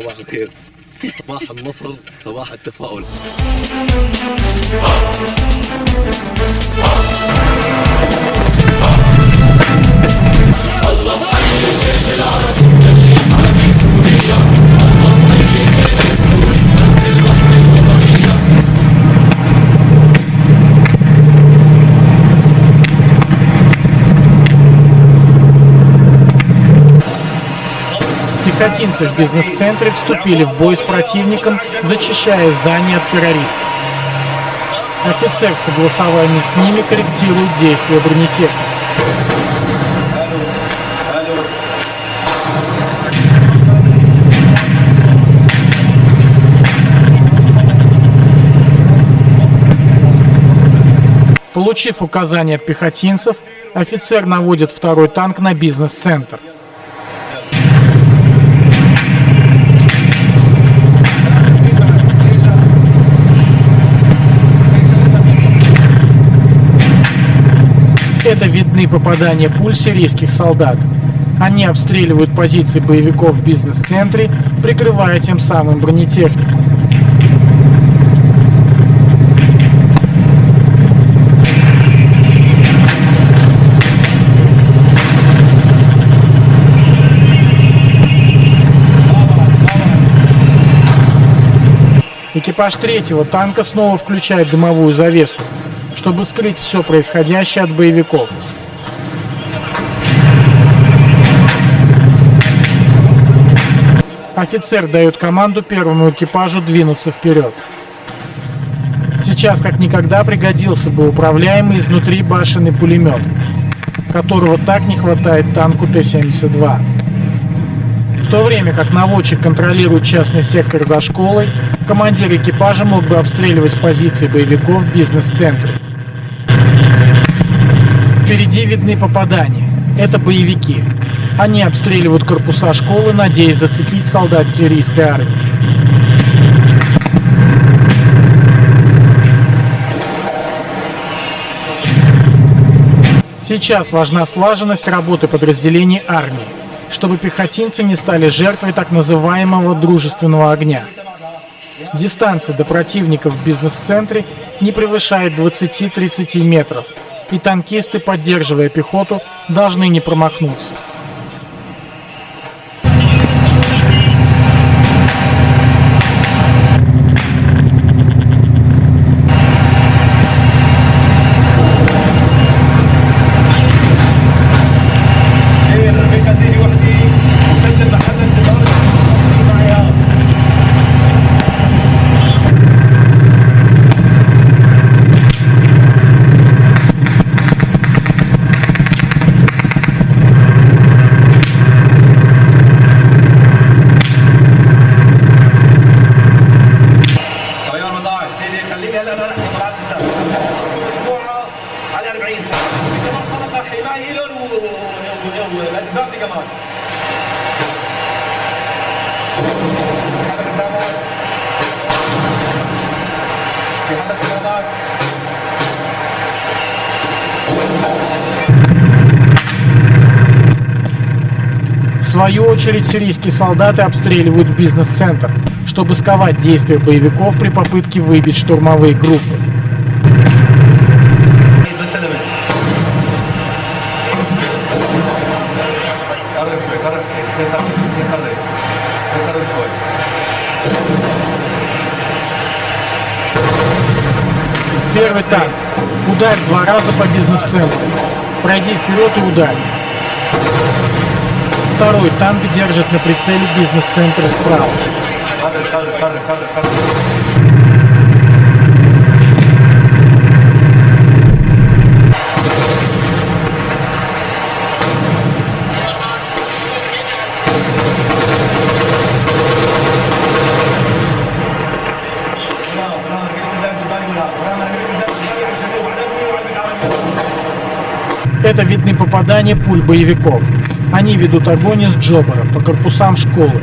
صباح الخير. صباح النصر صباح التفاؤل. الله اللي سوريا الله Пехотинцы в бизнес-центре вступили в бой с противником, зачищая здание от террористов. Офицер в согласовании с ними корректирует действия бронетехники. Получив указания от пехотинцев, офицер наводит второй танк на бизнес-центр. Это видны попадания пуль сирийских солдат. Они обстреливают позиции боевиков в бизнес-центре, прикрывая тем самым бронетехнику. Экипаж третьего танка снова включает дымовую завесу, чтобы скрыть все происходящее от боевиков. Офицер дает команду первому экипажу двинуться вперед. Сейчас как никогда пригодился бы управляемый изнутри башенный пулемет, которого так не хватает танку Т-72. В то время как наводчик контролирует частный сектор за школой, командир экипажа мог бы обстреливать позиции боевиков бизнес-центре. Впереди видны попадания. Это боевики. Они обстреливают корпуса школы, надеясь зацепить солдат сирийской армии. Сейчас важна слаженность работы подразделений армии, чтобы пехотинцы не стали жертвой так называемого дружественного огня. Дистанция до противников в бизнес-центре не превышает 20-30 метров, и танкисты, поддерживая пехоту, должны не промахнуться. حمايه لهم والانتباه كمان في حدا قدامك في حدا قدامك В свою очередь сирийские солдаты обстреливают бизнес-центр, чтобы сковать действия боевиков при попытке выбить штурмовые группы. Первый танк. Ударь два раза по бизнес-центру. Пройди вперед и ударь. Второй танк держит на прицеле бизнес-центр справа. Это видны попадания пуль боевиков. Они ведут огонь из Джобера по корпусам школы.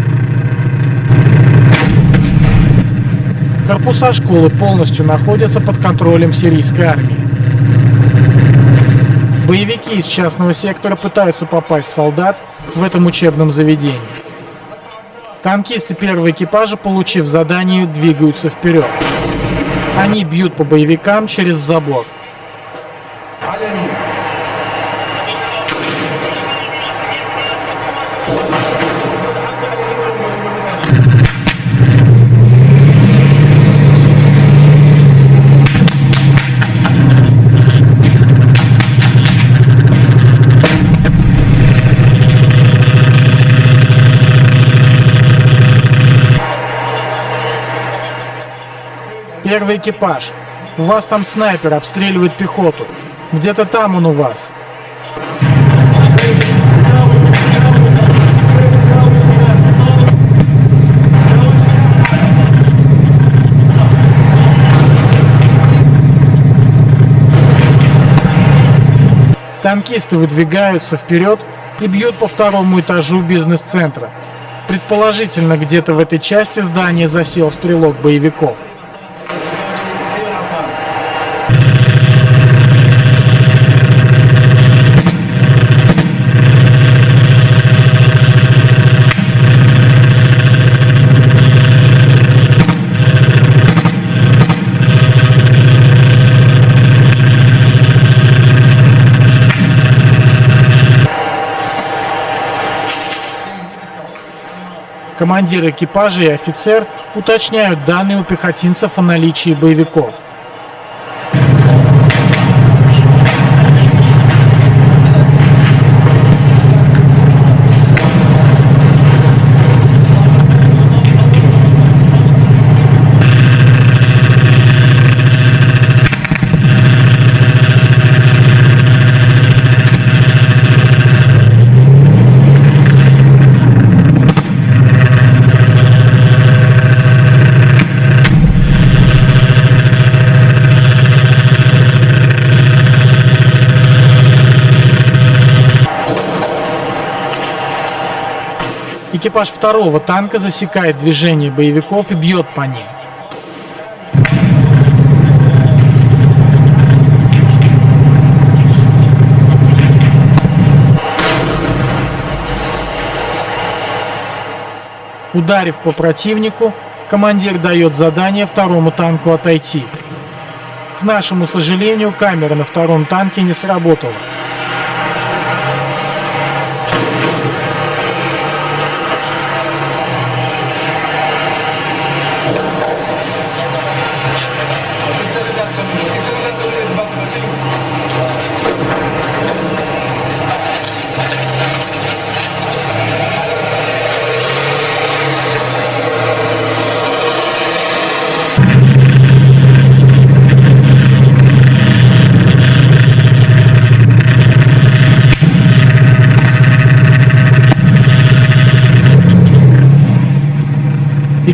Корпуса школы полностью находятся под контролем сирийской армии. Боевики из частного сектора пытаются попасть в солдат в этом учебном заведении. Танкисты первого экипажа, получив задание, двигаются вперед. Они бьют по боевикам через забор. Аллилуйя! Экипаж. У вас там снайпер обстреливает пехоту. Где-то там он у вас. Танкисты выдвигаются вперед и бьют по второму этажу бизнес-центра. Предположительно, где-то в этой части здания засел стрелок боевиков. Командир экипажа и офицер уточняют данные у пехотинцев о наличии боевиков. Экипаж второго танка засекает движение боевиков и бьет по ним. Ударив по противнику, командир дает задание второму танку отойти. К нашему сожалению, камера на втором танке не сработала.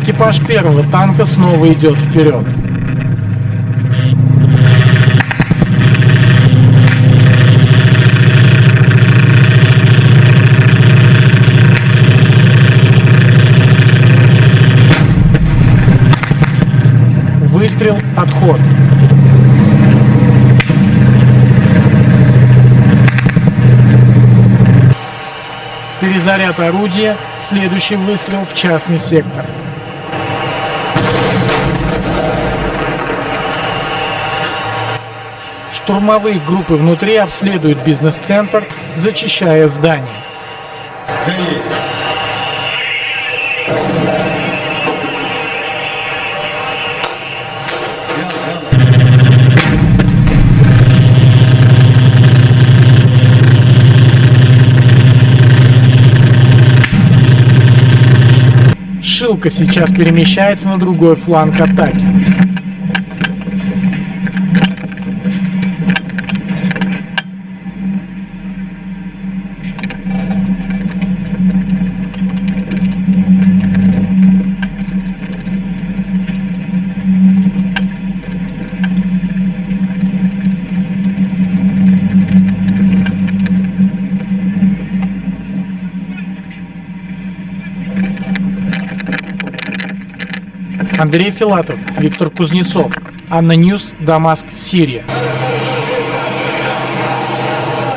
Экипаж первого танка снова идет вперед. Выстрел, отход. Перезаряд орудия, следующий выстрел в частный сектор. Штурмовые группы внутри обследуют бизнес-центр, зачищая здание. Шилка сейчас перемещается на другой фланг атаки. Андрей Филатов, Виктор Кузнецов, ANNA News, Дамаск, Сирия.